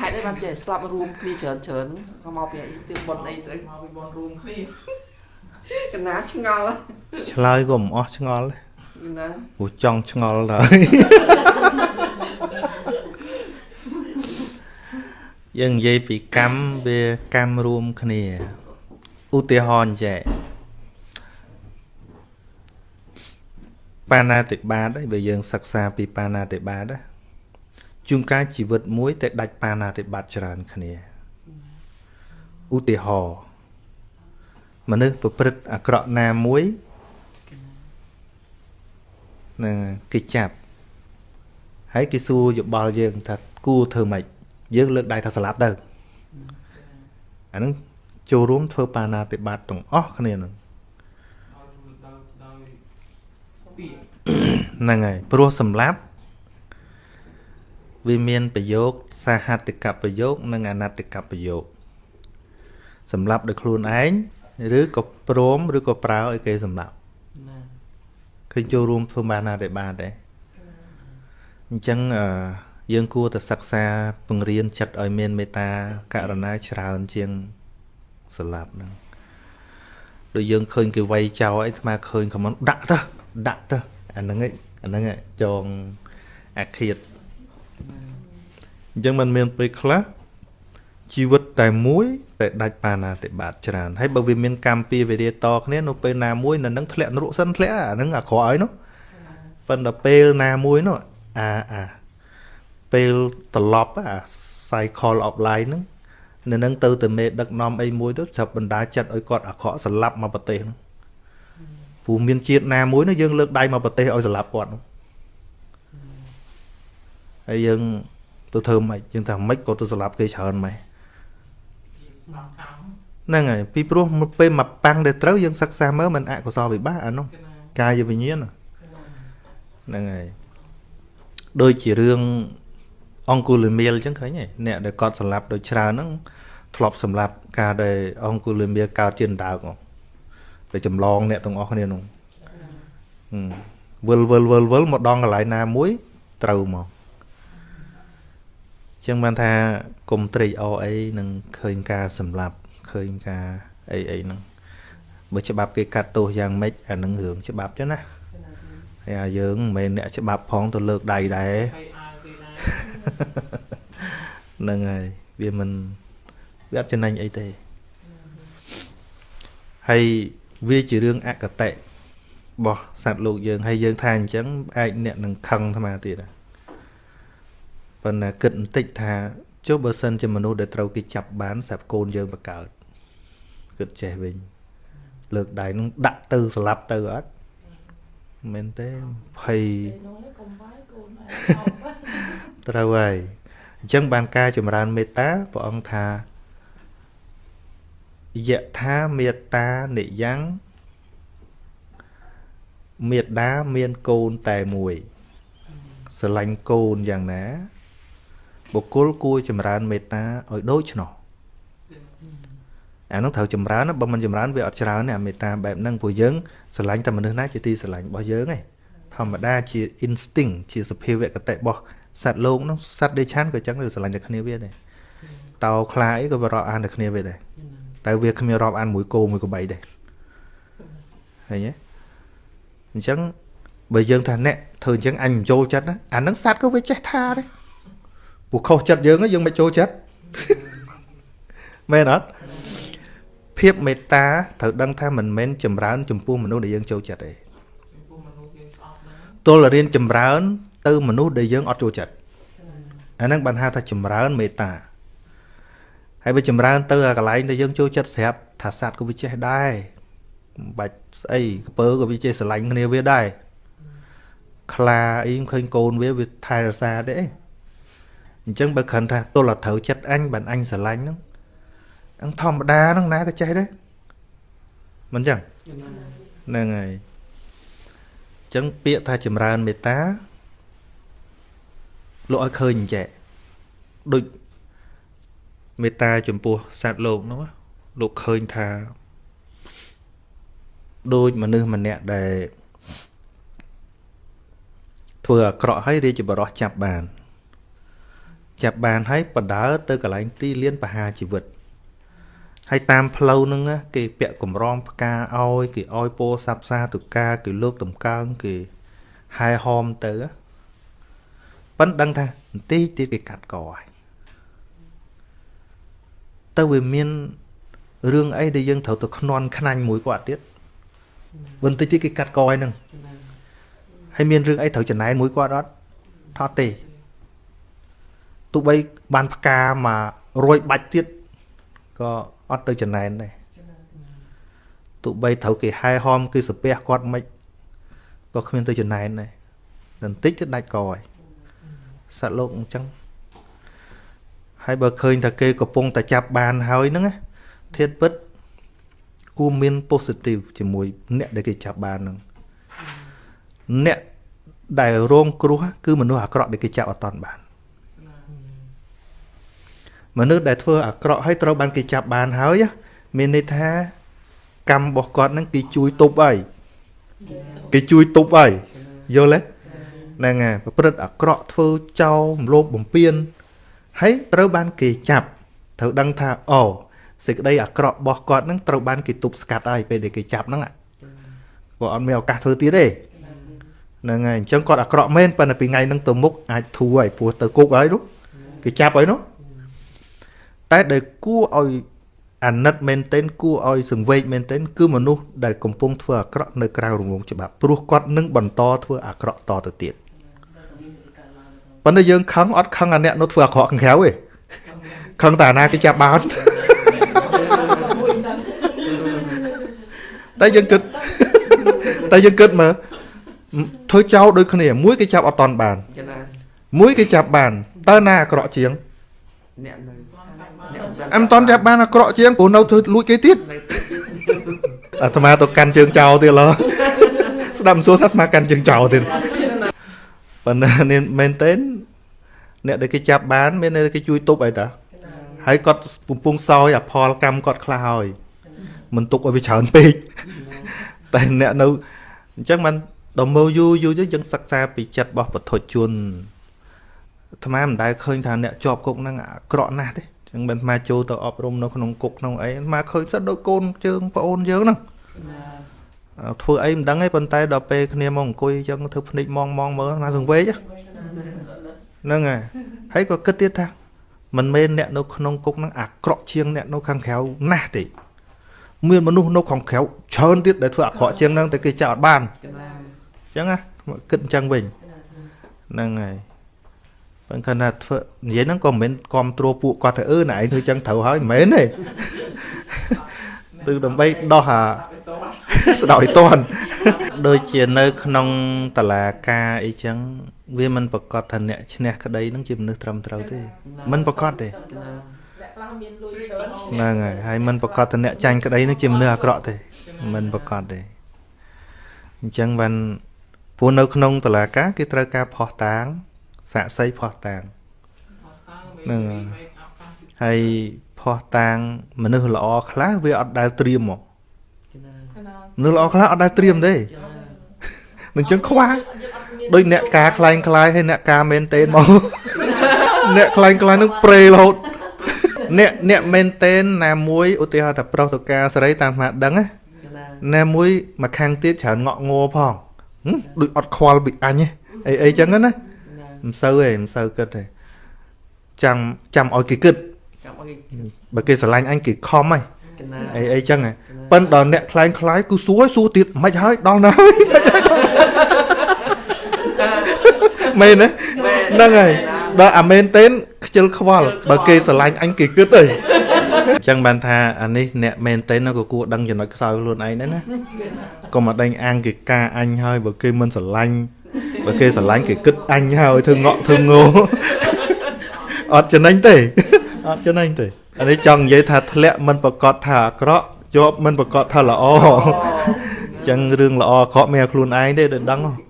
ហេតុអីបានចេះស្លាប់រួមគ្នាច្រើនច្រើនក៏មកពីអីទិបុនអីទៅមកពីបនរួមគ្នាកណាឆ្ងល់ឆ្លើយក៏មិនអស់ឆ្ងល់ដែរណាព្រោះចង់ឆ្ងល់ដែរយើងនិយាយពីកម្មវាកម្មរួមគ្នាឧទាហរណ៍ចេះបាណាតិបាតហើយបើយើងសិក្សាពីបាណាតិបាតណា ជួនកាលជីវិតមួយតែដាច់បាណាតិបាតច្រើនគ្នាឧទាហរណ៍មនុស្សប្រព្រឹត្តអាក្រក់ណាមួយនឹងគេចាប់ហើយគេសួរយោបល់យើងថាគួរធ្វើម៉េចយើងលើកដៃថាស្លាប់ទៅអាហ្នឹងចូលរួមធ្វើបាណាតិបាតទាំងអស់គ្នាហ្នឹងដោយសម្ដៅដោយពីហ្នឹងហើយព្រោះសម្លាប់ វាមានប្រយោគសាហតិកប្រយោគនិងអនត្តកប្រយោគសម្លាប់ដោយខ្លួនឯងឬក៏ព្រមឬក៏ប្រើឲ្យគេសម្លាប់ណាឃើញចូលរួមធ្វើបានណាតែបានដែរអញ្ចឹងអឺយើងគួរតែសិក្សាពង្រៀនចិត្តឲ្យមានមេត្តាករុណាច្រើនជាងសម្លាប់ហ្នឹងដូចយើងឃើញគេវាយចោលអីស្មើឃើញខមមិនដាក់ទៅដាក់ទៅអាហ្នឹងឯងអាហ្នឹងឯងចងអាឃាត អញ្ចឹងมันមានពេលខ្លះជីវិតតែមួយតែដាច់បាណាតិបាតច្រើនហើយបើវាមានកម្មពីវិរិយតគ្នានៅពេលណាមួយនៅនឹងធ្លាក់នរកសិនធ្លាក់អាហ្នឹងអាក្រក់ហើយនោះប៉ុន្តែពេលណាមួយនោះអាអាពេលត្រឡប់អា cycle of life ហ្នឹងនៅនឹងទៅតែមេដឹកនាំអីមួយទៅចាប់បណ្ដាចិត្តឲ្យគាត់អាក្រក់ស្លាប់មកប្រទេសហ្នឹងព្រោះមានជាតិណាមួយនោះយើងលើកដៃមកប្រទេសឲ្យស្លាប់គាត់នោះ ហើយយើងទៅធ្វើម៉េចយើងថាម៉េចក៏ទៅស្លាប់គេច្រើនម៉េចស្ដាប់កម្មហ្នឹងហើយពីព្រោះពេលមកប៉ាំងដែលត្រូវយើងសិក្សាមើលមិនអកុសលវិបាកអានោះគេណាកាយវិញ្ញាណហ្នឹងហើយដូចជារឿងអង្គុលមៀលអញ្ចឹងឃើញទេអ្នកដែលគាត់សម្លាប់ដោយច្រើនហ្នឹងធ្លាប់សម្លាប់ការដែលអង្គុលមៀលកើតជាអណ្ដើកហ្នឹងតែចម្លងអ្នកទាំងអស់គ្នានោះហឹមវិលវិលវិលវិលមកដល់កន្លែងណាមួយត្រូវមកអញ្ចឹងបានថាកុំត្រេកអរអីនឹងឃើញការសម្លាប់ឃើញការអីអីហ្នឹងបើច្បាប់គេកាត់ទោសយ៉ាងម៉េចអានឹងរឿងច្បាប់ចឹងណាហើយអាយើងមិនមែនអ្នកច្បាប់ផងទៅលើកដៃដែរហើយអើគេណាហ្នឹងហើយវាមិនវាអត់ចំណេញអីទេហើយវាជារឿងអកតេរបស់សត្វលោកយើងហើយយើងថាអញ្ចឹងអាចអ្នកនឹងខឹងអាត្មាទៀតដែរ ប៉ុន្តែគិតបន្តិចថាចុះបើសិនជាមនុស្សដែលត្រូវគេចាប់បានស្រាប់កូនយើងបកើតគិតចេះវិញលើកដៃនឹងដាក់ទៅស្លាប់ទៅអត់មិនមែនទេភ័យនោះនេះកុំវាយកូនឯងអត់ត្រូវហើយអញ្ចឹងបានការចម្រើនមេត្តាព្រះអង្គថាយថាមេត្តានិយ៉ាងមេត្តាមានកូនតែមួយស្រឡាញ់កូនយ៉ាងណា បុគ្គលគួរចម្រើនមេត្តាឲ្យដូច្នោះអានោះត្រូវចម្រើនណាបើមិនចម្រើនវាអត់ច្រើនទេអាមេត្តាបែបហ្នឹងព្រោះយើងស្រឡាញ់តែមនុស្សណាជាទីស្រឡាញ់របស់យើងឯងធម្មតាជា instinct ជាសភាវគតិរបស់សត្វលោកនោះសត្វដេឆានក៏ចឹងដែរស្រឡាញ់តែគ្នាវាដែរតោខ្លាអីក៏វារាប់អានតែគ្នាវាដែរតែវាគ្មានរាប់អានមួយគោមួយក្របីដែរឃើញទេអញ្ចឹងបើយើងថាអ្នកធ្វើអញ្ចឹងអញមិនចូលចិត្តណាអាហ្នឹងសត្វក៏វាចេះថាដែរ ពួកខុសចិត្តយើងហ៎យើងមិនចូលចិត្តមែនអត់ភាពមេត្តាត្រូវដឹងថាមិនមែនចម្រើនចំពោះមនុស្សដែលយើងចូលចិត្តទេចំពោះមនុស្សយើងស្អប់ហ្នឹងទល់តែរៀនចម្រើន ទៅមនុស្សដែលយើងអត់ចូលចិត្តអាហ្នឹងបានហៅថាចម្រើនមេត្តាហើយវាចម្រើនទៅអាកន្លែងដែលយើងចូលចិត្តស្រាប់ថាសត្វក៏វាចេះដែរមិនបាច់ស្អីក្ពើក៏វាចេះស្រឡាញ់គ្នាវាដែរខ្លាអីឃើញកូនវាវាថែរក្សាទេអ ញ្ចឹងបើគ្រាន់ថាទល់តែត្រូវចិត្តអញបានអញស្រឡាញ់ហ្នឹងអង្គធម្មតាហ្នឹងណាក៏ចេះដែរមិនអញ្ចឹងហ្នឹងហើយអញ្ចឹងពាក្យថាចម្រើនមេត្តាលោកឲ្យឃើញអញ្ចេះដូចមេត្តាចំពោះសត្វលោកនោះណាលោកឃើញថាដូចមនុស្សម្នាក់ដែលធ្វើអាក្រក់ហើយរាជបរោះចាប់បាន ចាប់បានហើយបដើទៅកន្លែងទីលានបហាជីវិតហើយតាមផ្លូវហ្នឹងណាគេពាក់កម្រងផ្កាឲ្យគេឲ្យពោធិ៍សាប់សាទុកាគេលើកតម្កើងគេហែហោមទៅណាប៉ិនដឹងថាបន្តិចទៀតគេកាត់កហើយទៅវាមានរឿងអីដែលយើងត្រូវទៅខ្នន់ខ្នាញ់មួយគាត់ទៀតបន្តិចទៀតគេកាត់កហើយហ្នឹងហើយមានរឿងអីត្រូវចំណែនមួយគាត់អត់ថតទេ ទោះបីបានផ្កាមករយបាច់ទៀតក៏អត់ទៅចំណែនដែរទោះបីត្រូវគេហែហោមគឺសាពះគាត់មិនក៏គ្មានទៅចំណែនដែរបន្តិចទៅដាច់កហើយសត្វលោកអញ្ចឹងហើយបើឃើញថាគេកំពុងតែចាប់បានហើយហ្នឹងណាធាតពិតគួរមាន positive ជាមួយអ្នកដែលគេចាប់បានហ្នឹងអ្នកដែលរងគ្រោះគឺមនុស្សអាក្រក់ដែលគេចាប់អត់តាន់បាន មនុស្សដែលធ្វើអាក្រក់ហើយត្រូវបានគេចាប់បានហើយមានន័យថាកម្មរបស់គាត់ហ្នឹងគេជួយទប់ហើយគេជួយទប់ហើយយល់ទេហ្នឹងហើយប្រព្រឹត្តអាក្រក់ធ្វើចោលរំលោភបំពានហើយត្រូវបានគេចាប់ត្រូវដឹងថាអូសេចក្តីអាក្រក់របស់គាត់ហ្នឹងត្រូវបានគេទប់ស្កាត់ហើយពេលដែលគេចាប់ហ្នឹងគាត់អត់មានឱកាសធ្វើទៀតទេហ្នឹងហើយអញ្ចឹងគាត់អាក្រក់មែនប៉ុន្តែពីថ្ងៃហ្នឹងទៅមុខអាចធូរហើយព្រោះទៅគុកហើយនោះគេចាប់ហើយនោះ តែដែលគួរឲ្យអាណិតមែនទែនគួរឲ្យសង្វេគមែនទែនគឺមនុស្សដែលកំពុងធ្វើអាក្រក់នៅក្រៅរង្វង់ច្បាប់ព្រោះគាត់នឹងបន្តធ្វើអាក្រក់តទៅទៀតប៉ុន្តែយើងខឹងអត់ខឹងអាអ្នកនោះធ្វើអាក្រក់ខាងក្រៅទេខឹងតែអាណាគេចាប់បានមួយដឹងតែយើងគិតតែយើងគិតមើលធ្វើចោលដូចគ្នាមួយគេចាប់អត់តន់បានចឹងណាមួយគេចាប់បានតើណាអាក្រក់ជាង អ្នកនៅអ្នកអែមិនតន់ចាប់បានអាក្រក់ជាងព្រោះនៅធ្វើលួចគេទៀតនៅទៀតអាត្មាទៅកាន់ជើងចោលទៀតឡោះស្ដាប់មិនសួរថាអាត្មាកាន់ជើងចោលទៀតប៉ុន្តែនេះមែនទេអ្នកដែលគេចាប់បាន មានអ្នកដែលគេជួយទប់អីតាហើយគាត់ពំពងសោយអផលកម្មគាត់ខ្លះហើយមិនទុកឲ្យវាច្រើនពេកតែអ្នកនៅអញ្ចឹងมันដល់មើលយូរយូរទៅយើងសិក្សាពីចិត្តរបស់ពុទ្ធជន អាត្មាមិនដែលឃើញថាអ្នកជាប់គុកហ្នឹងអាក្រក់ណាស់ទេអញ្ចឹងមិនអាត្មាចូលទៅអប់រំនៅក្នុងគុកក្នុងអីអាត្មាឃើញសិតដូចកូនជើងប្អូនយើងហ្នឹងអឺធ្វើអីមិនដឹងទេប៉ុន្តែដល់ពេលគ្នាមកអង្គុយអញ្ចឹងធ្វើភ្នែកមងមងមើលអាត្មាសង្វេគហ្នឹងហើយហើយក៏គិតទៀតថាមិនមែនអ្នកនៅក្នុងគុកហ្នឹងអាក្រក់ជាងអ្នកនៅខាងក្រៅណាស់ទេមានមនុស្សនៅខាងក្រៅច្រើនទៀតដែលធ្វើអាក្រក់ជាងហ្នឹងតែគេចាប់អត់បានចឹងណាអញ្ចឹងណាគិតអញ្ចឹងវិញហ្នឹងហើយ បើខណៈធ្វើនិយាយហ្នឹងក៏មិនមែនគ្រប់គ្រងពួកគាត់ទៅអឺណែឯងធ្វើអញ្ចឹងត្រូវហើយមិនមែនទេគឺដើម្បីដោះអាស្ដោយតន់ដូចជានៅ ក្នុងតឡាការអីចឹងវាមិនប្រកាសថាអ្នកឈ្នះក្តីហ្នឹងជាមនុស្សត្រឹមត្រូវទេ មិនប្រកាសទេចឹងណាអ្នកខ្លះមានលុយច្រើនហ៎ហ្នឹងហើយហើយមិនប្រកាសថាអ្នកចាញ់ក្តីហ្នឹងជាមនុស្សអាក្រក់ទេ មិនប្រកាសទេអញ្ចឹងបានព្រោះនៅក្នុងតឡាការគេត្រូវការផោះតាង សាក់សីផោះតាងហ្នឹងហើយផោះតាងមនុស្សល្អខ្លះវាអត់ដែលត្រៀមមកចឹងណាណាមនុស្សល្អខ្លះអត់ដែលត្រៀមទេចឹងណានឹងចឹងខ្វះដូចអ្នកការខ្លែងខ្លាយហើយអ្នកការមែនតេនមកអ្នកខ្លែងខ្លាយនឹងប្រេរហូតអ្នកអ្នកមែនតេនណាមួយឧទាហរណ៍ថាប្រុសទៅការសេរីតាមមកដឹងណាចឹងណាណាមួយមកខាងទៀតច្រើនងក់ងัวផងហឹមដូចអត់ខ្វល់ពីអញទេអីអីចឹងណាណា មិនសូវទេមិនសូវគិតទេចាំចាំឲ្យគេគិតចាំអីបើគេស្រឡាញ់អញគេខំហើយចឹងណាអីអីចឹងហ៎ប៉ិនដល់អ្នកខ្លែងខ្លាយគឺសួរឲ្យសួរទៀតមិនហើយដល់ណាហើយមែនទេហ្នឹងហើយដល់អាមែនទេនខ្ជិលខ្វល់បើគេស្រឡាញ់អញគេគិតអីអញ្ចឹងបានថាអានេះអ្នកមែនទេនក៏គួរដឹងចំណុចខ្សោយខ្លួនឯងដែរណាកុំមកដេញអាងគេការអញហើយបើគេមិនស្រឡាញ់ បើគេស្រឡាញ់គេគិតអញហើយធ្វើងក់ធ្វើងោអត់ចំណេញទេអត់ចំណេញទេអានេះចង់និយាយថាធ្លាក់មិនប្រកាសថាអាក្រក់ជាប់មិនប្រកាសថាល្អអញ្ចឹងរឿងល្អអាក្រក់មានតែខ្លួនឯងទេដែលដឹងហ៎